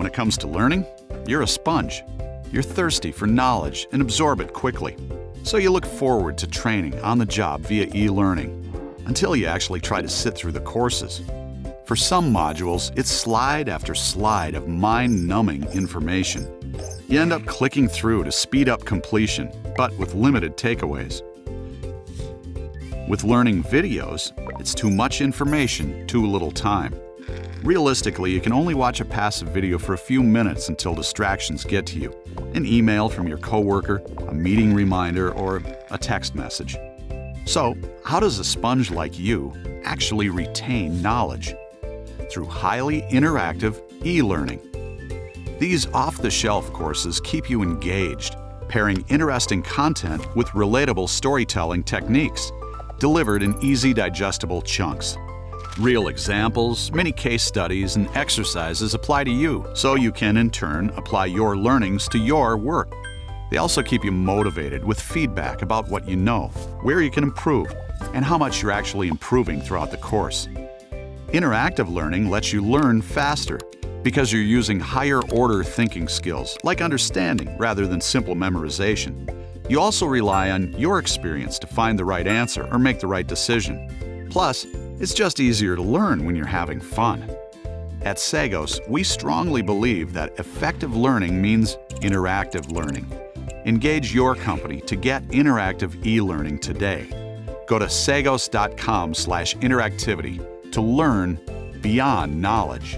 When it comes to learning, you're a sponge. You're thirsty for knowledge and absorb it quickly. So you look forward to training on the job via e-learning until you actually try to sit through the courses. For some modules, it's slide after slide of mind-numbing information. You end up clicking through to speed up completion, but with limited takeaways. With learning videos, it's too much information, too little time. Realistically, you can only watch a passive video for a few minutes until distractions get to you. An email from your coworker, a meeting reminder, or a text message. So, how does a sponge like you actually retain knowledge? Through highly interactive e-learning. These off-the-shelf courses keep you engaged, pairing interesting content with relatable storytelling techniques, delivered in easy digestible chunks. Real examples, many case studies, and exercises apply to you, so you can in turn apply your learnings to your work. They also keep you motivated with feedback about what you know, where you can improve, and how much you're actually improving throughout the course. Interactive learning lets you learn faster because you're using higher order thinking skills, like understanding rather than simple memorization. You also rely on your experience to find the right answer or make the right decision. Plus, it's just easier to learn when you're having fun. At Sagos, we strongly believe that effective learning means interactive learning. Engage your company to get interactive e-learning today. Go to sagos.com/interactivity to learn beyond knowledge.